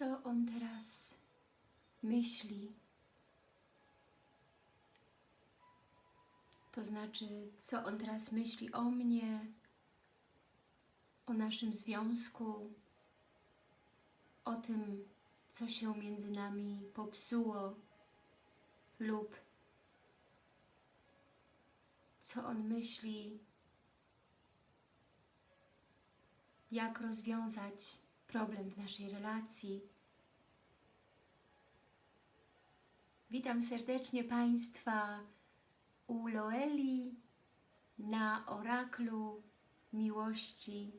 co on teraz myśli. To znaczy, co on teraz myśli o mnie, o naszym związku, o tym, co się między nami popsuło lub co on myśli, jak rozwiązać problem w naszej relacji. Witam serdecznie Państwa u Loeli na oraklu miłości.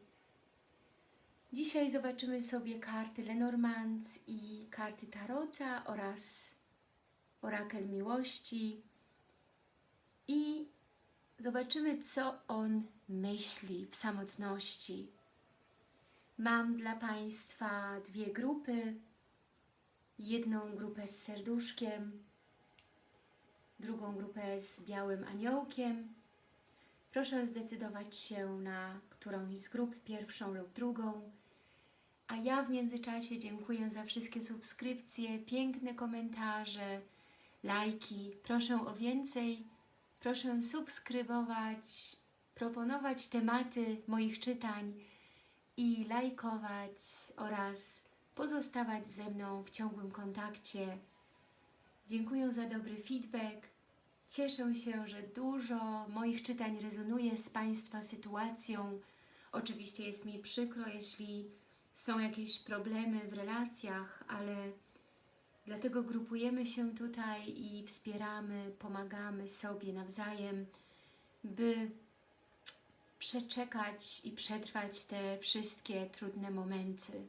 Dzisiaj zobaczymy sobie karty Lenormand i karty Tarota oraz orakel miłości i zobaczymy, co on myśli w samotności. Mam dla Państwa dwie grupy. Jedną grupę z serduszkiem, drugą grupę z białym aniołkiem. Proszę zdecydować się na którąś z grup, pierwszą lub drugą. A ja w międzyczasie dziękuję za wszystkie subskrypcje, piękne komentarze, lajki. Proszę o więcej, proszę subskrybować, proponować tematy moich czytań i lajkować oraz pozostawać ze mną w ciągłym kontakcie. Dziękuję za dobry feedback. Cieszę się, że dużo moich czytań rezonuje z Państwa sytuacją. Oczywiście jest mi przykro, jeśli są jakieś problemy w relacjach, ale dlatego grupujemy się tutaj i wspieramy, pomagamy sobie nawzajem, by przeczekać i przetrwać te wszystkie trudne momenty.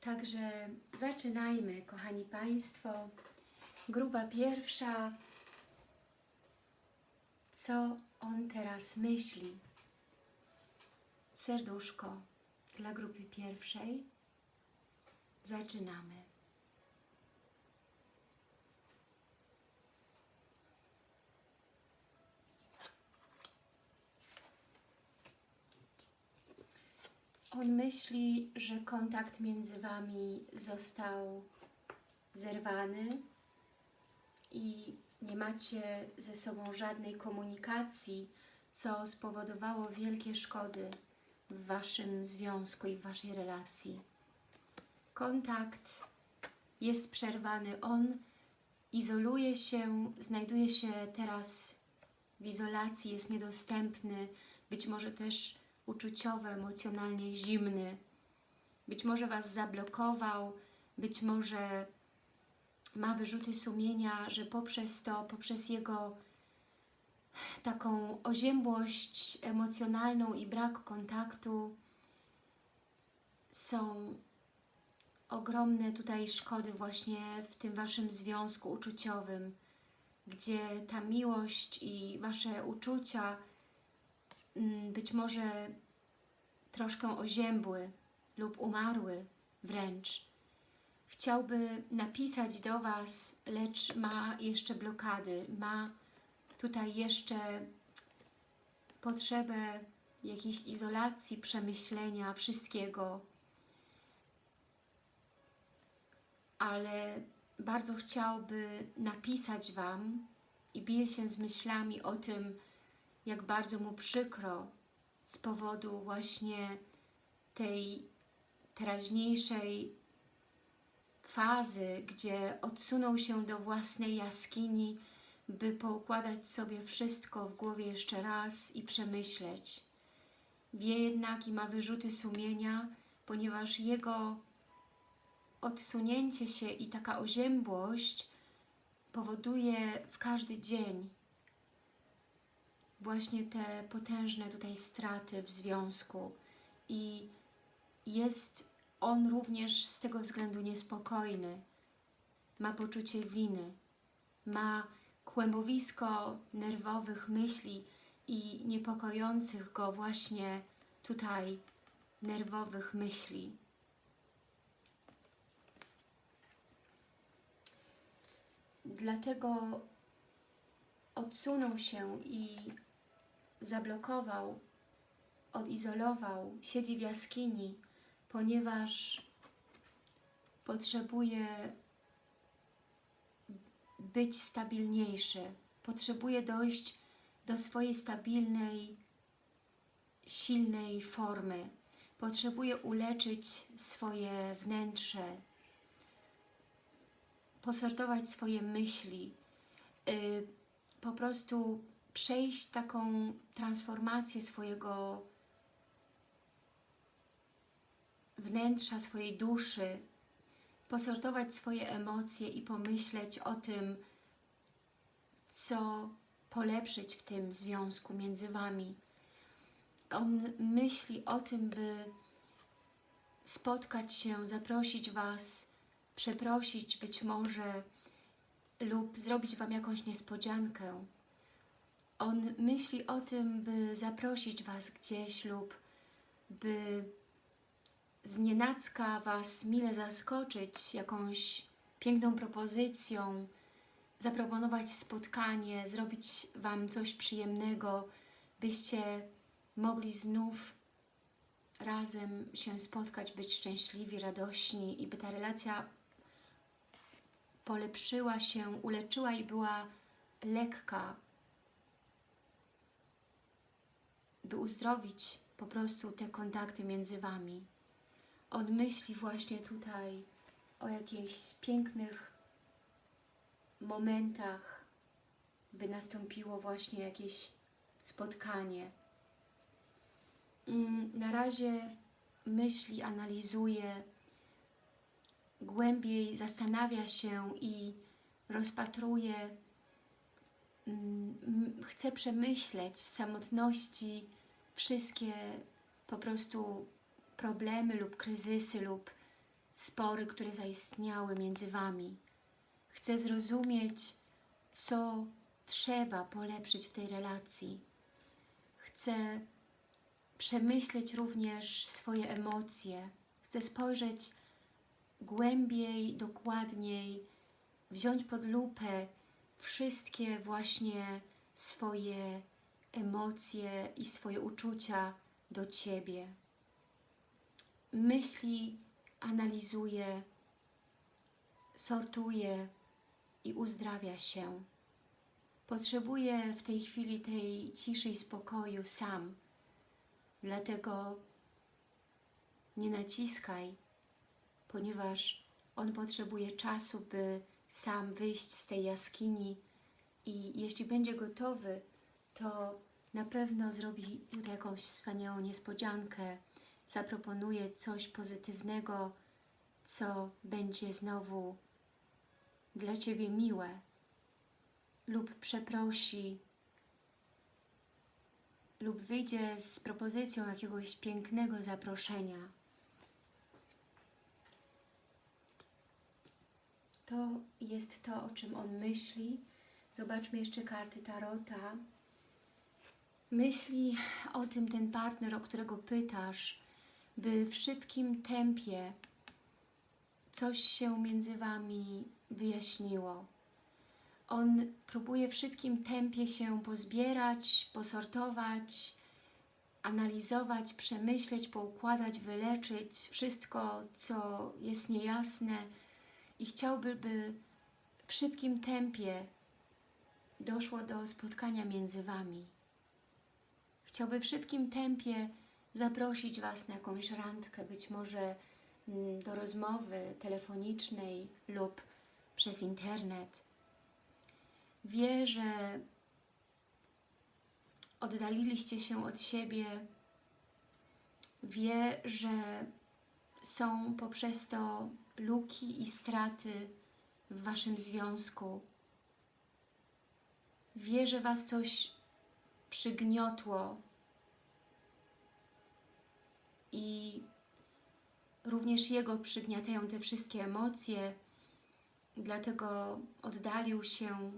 Także zaczynajmy, kochani Państwo. Grupa pierwsza. Co on teraz myśli? Serduszko dla grupy pierwszej. Zaczynamy. On myśli, że kontakt między Wami został zerwany i nie macie ze sobą żadnej komunikacji, co spowodowało wielkie szkody w Waszym związku i w Waszej relacji. Kontakt jest przerwany. On izoluje się, znajduje się teraz w izolacji, jest niedostępny, być może też uczuciowo, emocjonalnie zimny. Być może Was zablokował, być może ma wyrzuty sumienia, że poprzez to, poprzez jego taką oziębłość emocjonalną i brak kontaktu są ogromne tutaj szkody właśnie w tym Waszym związku uczuciowym, gdzie ta miłość i Wasze uczucia być może troszkę oziębły lub umarły wręcz. Chciałby napisać do Was, lecz ma jeszcze blokady, ma tutaj jeszcze potrzebę jakiejś izolacji, przemyślenia wszystkiego, ale bardzo chciałby napisać Wam i bije się z myślami o tym, jak bardzo mu przykro z powodu właśnie tej teraźniejszej fazy, gdzie odsunął się do własnej jaskini, by poukładać sobie wszystko w głowie jeszcze raz i przemyśleć. Wie jednak i ma wyrzuty sumienia, ponieważ jego odsunięcie się i taka oziębłość powoduje w każdy dzień właśnie te potężne tutaj straty w związku. I jest on również z tego względu niespokojny, ma poczucie winy, ma kłębowisko nerwowych myśli i niepokojących go właśnie tutaj nerwowych myśli. Dlatego odsunął się i zablokował, odizolował, siedzi w jaskini, ponieważ potrzebuje być stabilniejszy, potrzebuje dojść do swojej stabilnej, silnej formy, potrzebuje uleczyć swoje wnętrze, posortować swoje myśli, yy, po prostu przejść taką transformację swojego wnętrza, swojej duszy, posortować swoje emocje i pomyśleć o tym, co polepszyć w tym związku między Wami. On myśli o tym, by spotkać się, zaprosić Was, przeprosić być może lub zrobić Wam jakąś niespodziankę. On myśli o tym, by zaprosić Was gdzieś lub by znienacka Was mile zaskoczyć jakąś piękną propozycją, zaproponować spotkanie, zrobić Wam coś przyjemnego, byście mogli znów razem się spotkać, być szczęśliwi, radośni i by ta relacja polepszyła się, uleczyła i była lekka, by uzdrowić po prostu te kontakty między Wami. On myśli właśnie tutaj o jakichś pięknych momentach, by nastąpiło właśnie jakieś spotkanie. Mm, Na razie myśli, analizuje, głębiej zastanawia się i rozpatruje, mm, chce przemyśleć w samotności wszystkie po prostu problemy lub kryzysy lub spory, które zaistniały między Wami. Chce zrozumieć, co trzeba polepszyć w tej relacji. Chce przemyśleć również swoje emocje. Chce spojrzeć głębiej, dokładniej, wziąć pod lupę wszystkie właśnie swoje emocje i swoje uczucia do Ciebie. Myśli, analizuje, sortuje i uzdrawia się. Potrzebuje w tej chwili tej ciszy i spokoju sam. Dlatego nie naciskaj, ponieważ on potrzebuje czasu, by sam wyjść z tej jaskini i jeśli będzie gotowy, to na pewno zrobi tutaj jakąś wspaniałą niespodziankę, zaproponuje coś pozytywnego, co będzie znowu dla Ciebie miłe lub przeprosi lub wyjdzie z propozycją jakiegoś pięknego zaproszenia. To jest to, o czym on myśli. Zobaczmy jeszcze karty Tarota. Myśli o tym ten partner, o którego pytasz, by w szybkim tempie coś się między Wami wyjaśniło. On próbuje w szybkim tempie się pozbierać, posortować, analizować, przemyśleć, poukładać, wyleczyć wszystko, co jest niejasne i chciałby, by w szybkim tempie doszło do spotkania między Wami. Chciałby w szybkim tempie zaprosić Was na jakąś randkę, być może mm, do rozmowy telefonicznej lub przez internet. Wie, że oddaliliście się od siebie, wie, że są poprzez to luki i straty w Waszym związku. Wie, że Was coś przygniotło i również Jego przygniatają te wszystkie emocje, dlatego oddalił się,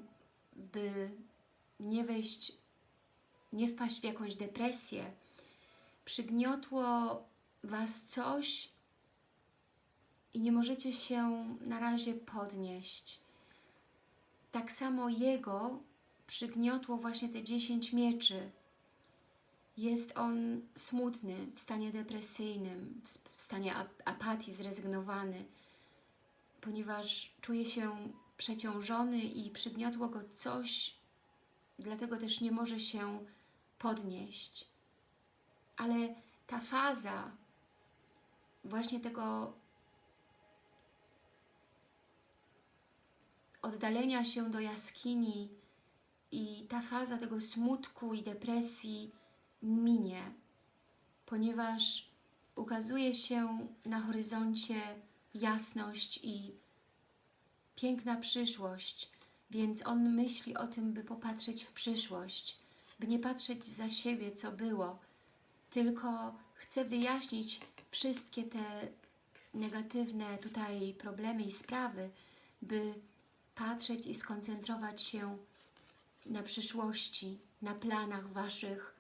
by nie wejść, nie wpaść w jakąś depresję. Przygniotło Was coś i nie możecie się na razie podnieść. Tak samo Jego przygniotło właśnie te 10 mieczy. Jest on smutny, w stanie depresyjnym, w stanie apatii, zrezygnowany. ponieważ czuje się przeciążony i przygniotło go coś, dlatego też nie może się podnieść. Ale ta faza właśnie tego oddalenia się do jaskini i ta faza tego smutku i depresji minie, ponieważ ukazuje się na horyzoncie jasność i piękna przyszłość, więc on myśli o tym, by popatrzeć w przyszłość, by nie patrzeć za siebie, co było, tylko chce wyjaśnić wszystkie te negatywne tutaj problemy i sprawy, by patrzeć i skoncentrować się na przyszłości, na planach Waszych,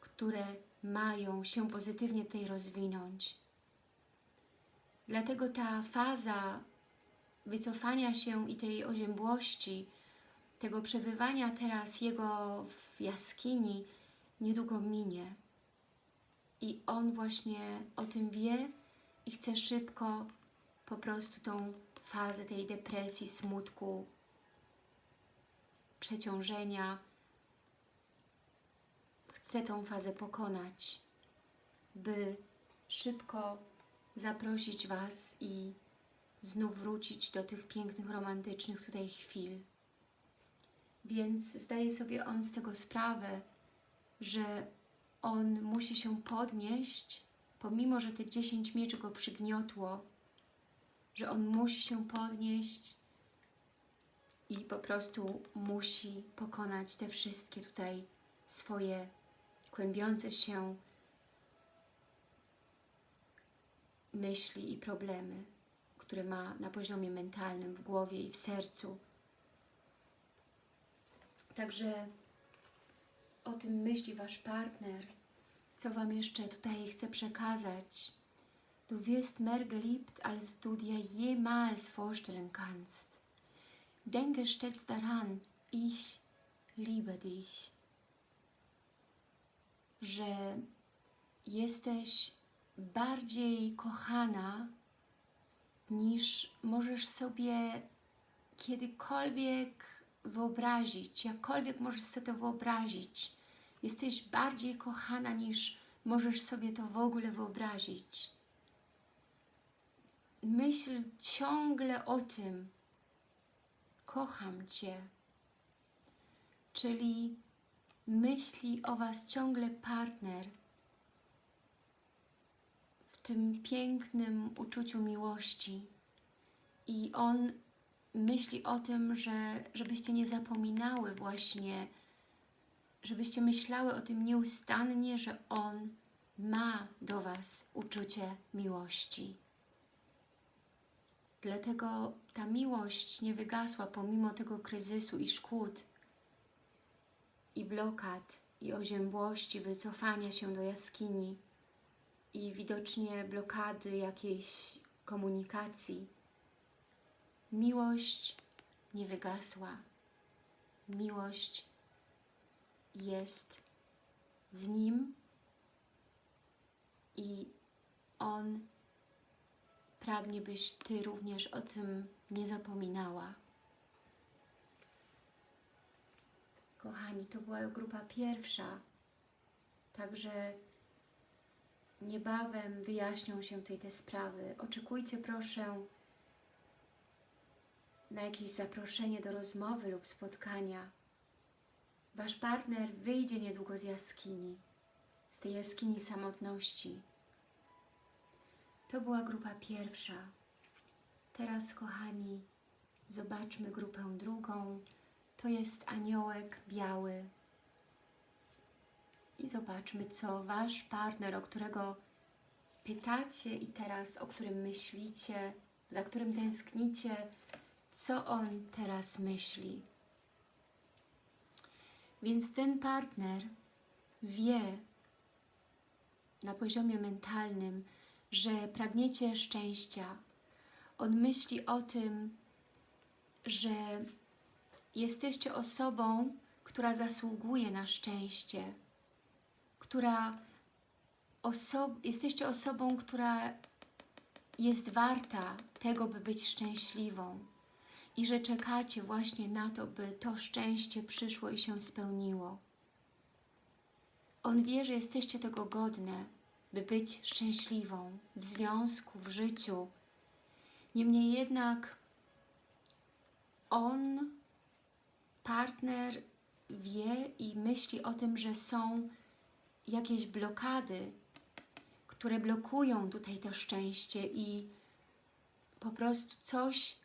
które mają się pozytywnie tutaj rozwinąć. Dlatego ta faza wycofania się i tej oziębłości, tego przebywania teraz jego w jaskini niedługo minie. I on właśnie o tym wie i chce szybko po prostu tą fazę tej depresji, smutku, przeciążenia, chce tą fazę pokonać, by szybko zaprosić Was i znów wrócić do tych pięknych, romantycznych tutaj chwil. Więc zdaje sobie on z tego sprawę, że on musi się podnieść, pomimo, że te 10 mieczy go przygniotło, że on musi się podnieść i po prostu musi pokonać te wszystkie tutaj swoje kłębiące się myśli i problemy, które ma na poziomie mentalnym, w głowie i w sercu. Także o tym myśli Wasz partner, co Wam jeszcze tutaj chce przekazać. Du wirst mehr geliebt, als du dir jemals vorstellen kannst. Denke stets daran, ich liebe dich. Że jesteś bardziej kochana niż możesz sobie kiedykolwiek wyobrazić, jakkolwiek możesz sobie to wyobrazić. Jesteś bardziej kochana niż możesz sobie to w ogóle wyobrazić. Myśl ciągle o tym. Kocham Cię. Czyli myśli o Was ciągle partner w tym pięknym uczuciu miłości. I on myśli o tym, że żebyście nie zapominały właśnie, żebyście myślały o tym nieustannie, że On ma do Was uczucie miłości. Dlatego ta miłość nie wygasła pomimo tego kryzysu i szkód, i blokad, i oziębłości, wycofania się do jaskini i widocznie blokady jakiejś komunikacji. Miłość nie wygasła. Miłość jest w Nim i On pragnie, byś Ty również o tym nie zapominała. Kochani, to była grupa pierwsza, także niebawem wyjaśnią się tutaj te sprawy. Oczekujcie proszę na jakieś zaproszenie do rozmowy lub spotkania. Wasz partner wyjdzie niedługo z jaskini, z tej jaskini samotności. To była grupa pierwsza. Teraz, kochani, zobaczmy grupę drugą. To jest aniołek biały. I zobaczmy, co Wasz partner, o którego pytacie i teraz o którym myślicie, za którym tęsknicie, co on teraz myśli. Więc ten partner wie na poziomie mentalnym, że pragniecie szczęścia. On myśli o tym, że jesteście osobą, która zasługuje na szczęście, która oso jesteście osobą, która jest warta tego, by być szczęśliwą i że czekacie właśnie na to, by to szczęście przyszło i się spełniło. On wie, że jesteście tego godne, by być szczęśliwą w związku, w życiu. Niemniej jednak on, partner, wie i myśli o tym, że są jakieś blokady, które blokują tutaj to szczęście i po prostu coś,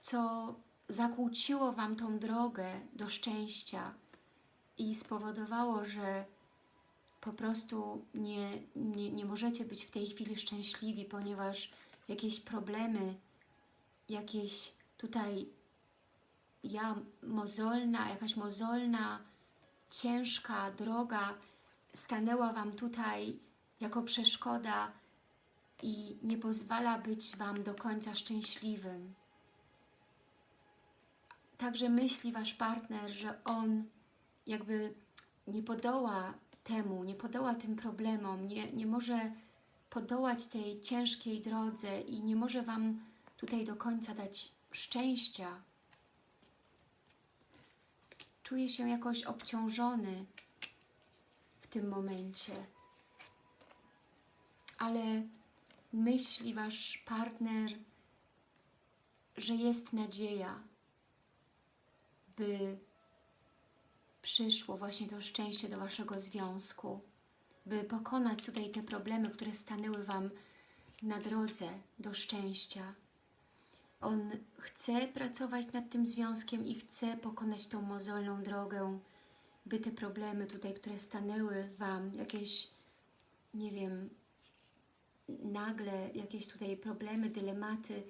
co zakłóciło Wam tą drogę do szczęścia i spowodowało, że po prostu nie, nie, nie możecie być w tej chwili szczęśliwi, ponieważ jakieś problemy, jakieś tutaj ja mozolna, jakaś mozolna, ciężka droga stanęła Wam tutaj jako przeszkoda i nie pozwala być Wam do końca szczęśliwym. Także myśli Wasz partner, że on jakby nie podoła temu, nie podoła tym problemom, nie, nie może podołać tej ciężkiej drodze i nie może Wam tutaj do końca dać szczęścia. Czuje się jakoś obciążony w tym momencie. Ale myśli Wasz partner, że jest nadzieja, by przyszło właśnie to szczęście do Waszego związku, by pokonać tutaj te problemy, które stanęły Wam na drodze do szczęścia. On chce pracować nad tym związkiem i chce pokonać tą mozolną drogę, by te problemy tutaj, które stanęły Wam, jakieś, nie wiem, nagle jakieś tutaj problemy, dylematy,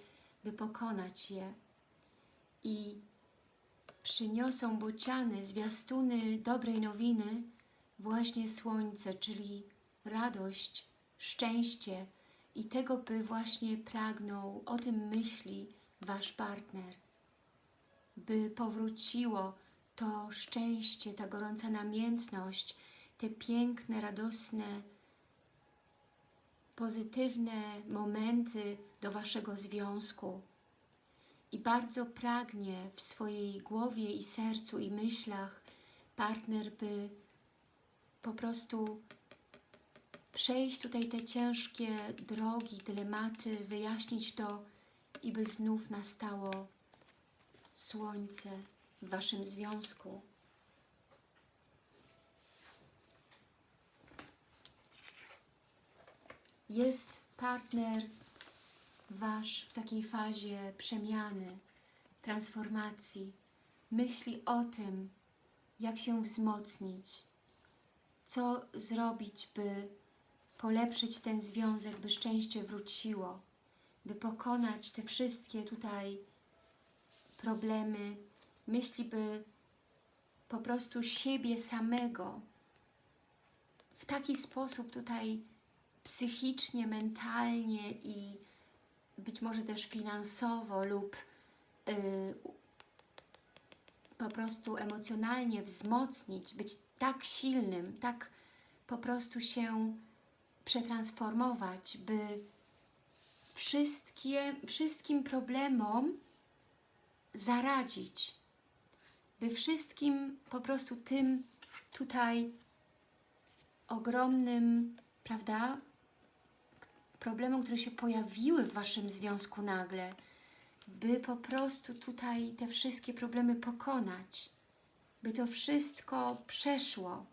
by pokonać je. I przyniosą bociany, zwiastuny dobrej nowiny, właśnie słońce, czyli radość, szczęście i tego, by właśnie pragnął, o tym myśli Wasz partner, by powróciło to szczęście, ta gorąca namiętność, te piękne, radosne, pozytywne momenty do Waszego związku, i bardzo pragnie w swojej głowie i sercu i myślach partner, by po prostu przejść tutaj te ciężkie drogi, dylematy, wyjaśnić to i by znów nastało słońce w Waszym związku. Jest partner Wasz w takiej fazie przemiany, transformacji, myśli o tym, jak się wzmocnić, co zrobić, by polepszyć ten związek, by szczęście wróciło, by pokonać te wszystkie tutaj problemy, myśli, by po prostu siebie samego w taki sposób tutaj psychicznie, mentalnie i być może też finansowo lub yy, po prostu emocjonalnie wzmocnić, być tak silnym, tak po prostu się przetransformować, by wszystkie, wszystkim problemom zaradzić, by wszystkim po prostu tym tutaj ogromnym, prawda, problemom, które się pojawiły w Waszym związku nagle, by po prostu tutaj te wszystkie problemy pokonać, by to wszystko przeszło.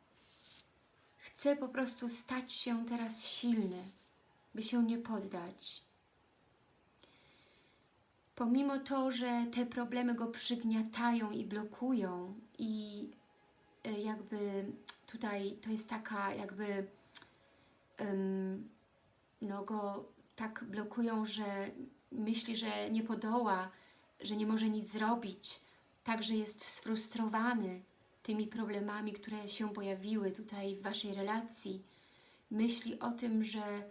Chcę po prostu stać się teraz silny, by się nie poddać. Pomimo to, że te problemy go przygniatają i blokują i e, jakby tutaj to jest taka jakby um, no, go tak blokują, że myśli, że nie podoła, że nie może nic zrobić, także jest sfrustrowany tymi problemami, które się pojawiły tutaj w Waszej relacji. Myśli o tym, że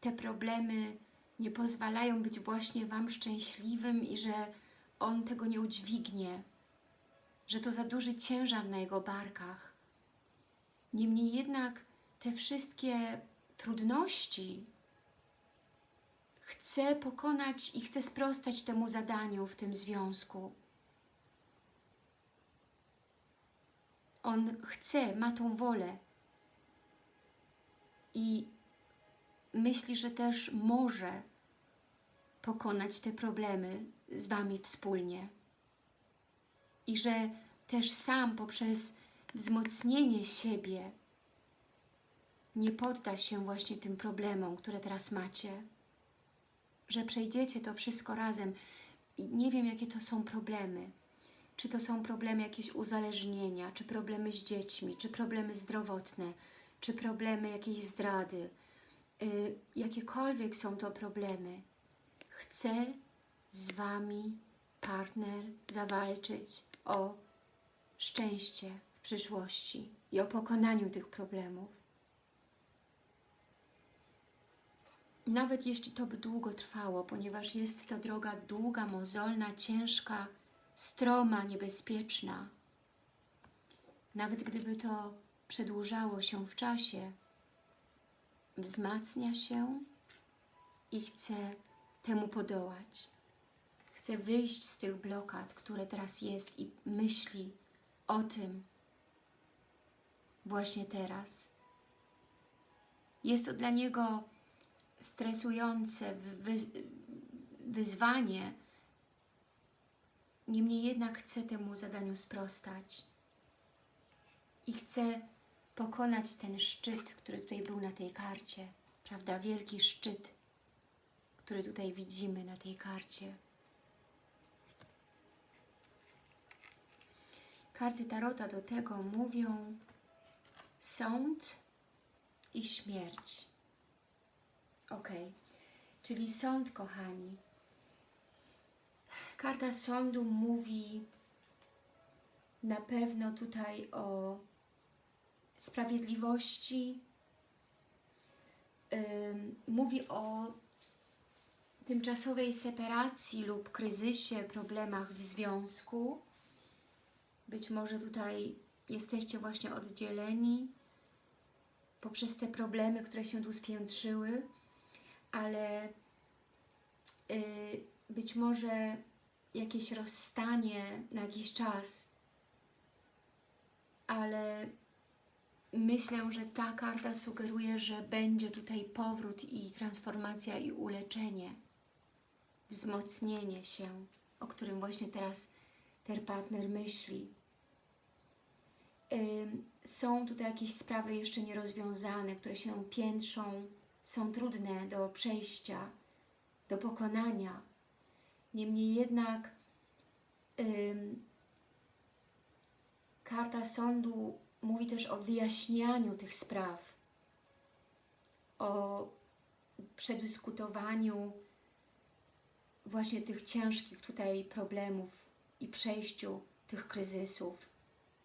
te problemy nie pozwalają być właśnie Wam szczęśliwym i że on tego nie udźwignie, że to za duży ciężar na jego barkach. Niemniej jednak te wszystkie trudności, chce pokonać i chce sprostać temu zadaniu w tym związku. On chce, ma tą wolę i myśli, że też może pokonać te problemy z Wami wspólnie. I że też sam poprzez wzmocnienie siebie nie podda się właśnie tym problemom, które teraz macie. Że przejdziecie to wszystko razem. I nie wiem, jakie to są problemy. Czy to są problemy jakieś uzależnienia, czy problemy z dziećmi, czy problemy zdrowotne, czy problemy jakiejś zdrady. Yy, jakiekolwiek są to problemy. Chcę z Wami partner zawalczyć o szczęście w przyszłości i o pokonaniu tych problemów. Nawet jeśli to by długo trwało, ponieważ jest to droga długa, mozolna, ciężka, stroma, niebezpieczna. Nawet gdyby to przedłużało się w czasie, wzmacnia się i chce temu podołać. Chce wyjść z tych blokad, które teraz jest i myśli o tym właśnie teraz. Jest to dla niego stresujące wyzwanie, niemniej jednak chce temu zadaniu sprostać i chce pokonać ten szczyt, który tutaj był na tej karcie, prawda? Wielki szczyt, który tutaj widzimy na tej karcie. Karty Tarota do tego mówią sąd i śmierć. Ok, czyli sąd, kochani. Karta sądu mówi na pewno tutaj o sprawiedliwości, mówi o tymczasowej separacji lub kryzysie, problemach w związku. Być może tutaj jesteście właśnie oddzieleni poprzez te problemy, które się tu spiętrzyły, ale yy, być może jakieś rozstanie na jakiś czas, ale myślę, że ta karta sugeruje, że będzie tutaj powrót i transformacja i uleczenie, wzmocnienie się, o którym właśnie teraz ten partner myśli. Są tutaj jakieś sprawy jeszcze nierozwiązane, które się piętrzą, są trudne do przejścia, do pokonania. Niemniej jednak karta sądu mówi też o wyjaśnianiu tych spraw, o przedyskutowaniu właśnie tych ciężkich tutaj problemów i przejściu tych kryzysów,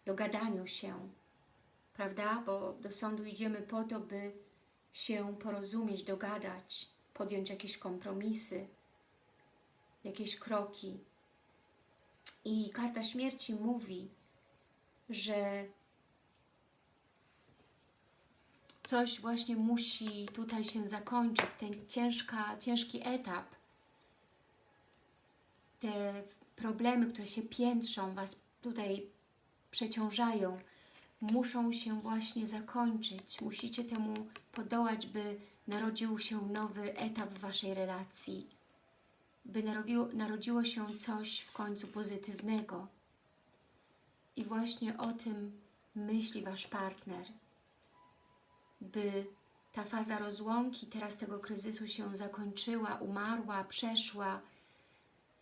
dogadaniu się, prawda? Bo do sądu idziemy po to, by się porozumieć, dogadać, podjąć jakieś kompromisy, jakieś kroki. I karta śmierci mówi, że coś właśnie musi tutaj się zakończyć, ten ciężka, ciężki etap, te problemy, które się piętrzą, Was tutaj przeciążają, muszą się właśnie zakończyć. Musicie temu podołać, by narodził się nowy etap w Waszej relacji, by narodziło, narodziło się coś w końcu pozytywnego. I właśnie o tym myśli Wasz partner, by ta faza rozłąki, teraz tego kryzysu się zakończyła, umarła, przeszła,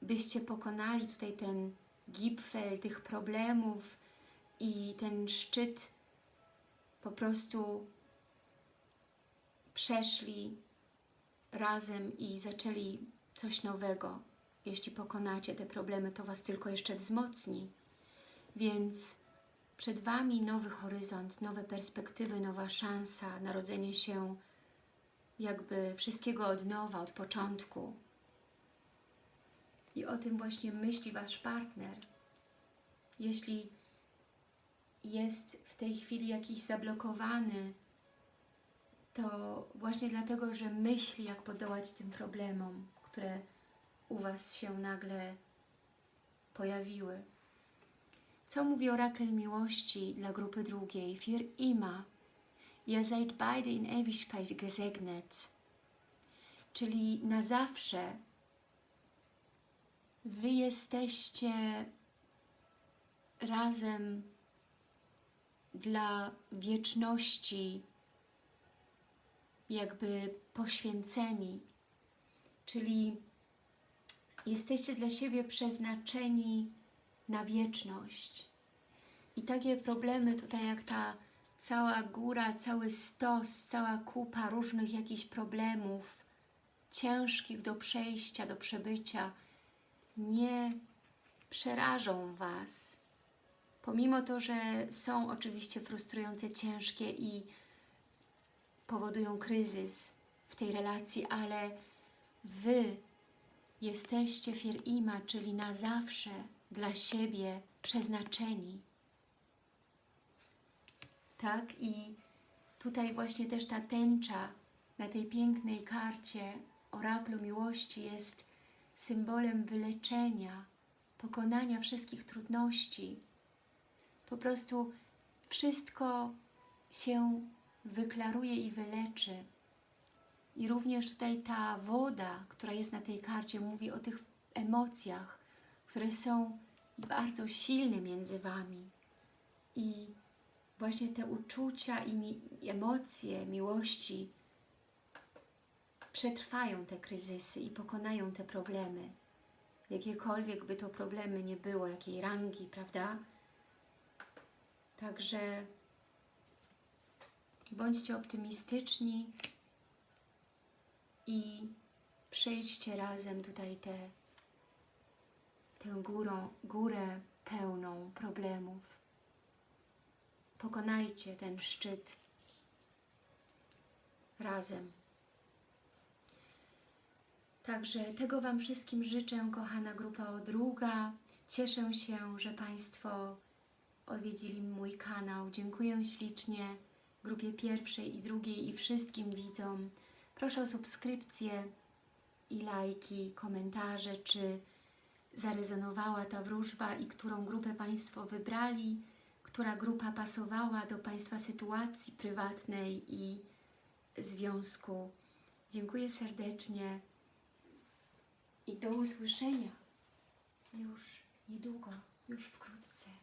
byście pokonali tutaj ten gipfel tych problemów i ten szczyt po prostu przeszli razem i zaczęli coś nowego. Jeśli pokonacie te problemy, to Was tylko jeszcze wzmocni. Więc przed Wami nowy horyzont, nowe perspektywy, nowa szansa, narodzenie się jakby wszystkiego od nowa, od początku. I o tym właśnie myśli Wasz partner. Jeśli jest w tej chwili jakiś zablokowany to właśnie dlatego, że myśli, jak podołać tym problemom, które u Was się nagle pojawiły. Co mówi orakel miłości dla grupy drugiej? Für immer. Ihr seid beide in Ewigkeit gesegnet. Czyli na zawsze Wy jesteście razem dla wieczności, jakby poświęceni, czyli jesteście dla siebie przeznaczeni na wieczność. I takie problemy tutaj, jak ta cała góra, cały stos, cała kupa różnych jakichś problemów, ciężkich do przejścia, do przebycia, nie przerażą Was. Pomimo to, że są oczywiście frustrujące, ciężkie i powodują kryzys w tej relacji, ale Wy jesteście firima, czyli na zawsze dla siebie przeznaczeni. Tak? I tutaj właśnie też ta tęcza na tej pięknej karcie oraklu miłości jest symbolem wyleczenia, pokonania wszystkich trudności. Po prostu wszystko się wyklaruje i wyleczy. I również tutaj ta woda, która jest na tej karcie, mówi o tych emocjach, które są bardzo silne między Wami. I właśnie te uczucia i mi emocje miłości przetrwają te kryzysy i pokonają te problemy. Jakiekolwiek by to problemy nie było, jakiej rangi, prawda? Także bądźcie optymistyczni i przejdźcie razem tutaj te, tę górą, górę pełną problemów. Pokonajcie ten szczyt razem. Także tego Wam wszystkim życzę, kochana grupa odruga. Cieszę się, że Państwo odwiedzili mój kanał. Dziękuję ślicznie grupie pierwszej i drugiej i wszystkim widzom. Proszę o subskrypcję i lajki, komentarze, czy zarezonowała ta wróżba i którą grupę Państwo wybrali, która grupa pasowała do Państwa sytuacji prywatnej i związku. Dziękuję serdecznie i do usłyszenia już niedługo, już wkrótce.